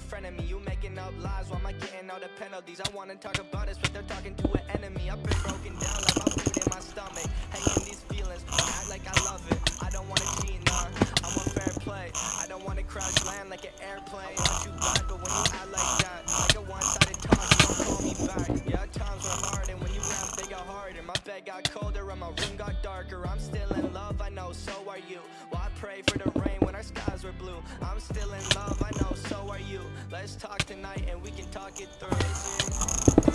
friend of me. You making up lies, why am I getting all the penalties? I wanna talk about this, but they're talking to an enemy land like an airplane. Want you back, but when you act like that Like a one-sided talk, you don't call me back. Yeah, times were hard, and when you rap, they got harder. My bed got colder, and my room got darker. I'm still in love, I know, so are you. Well, I pray for the rain when our skies were blue. I'm still in love, I know, so are you. Let's talk tonight and we can talk it through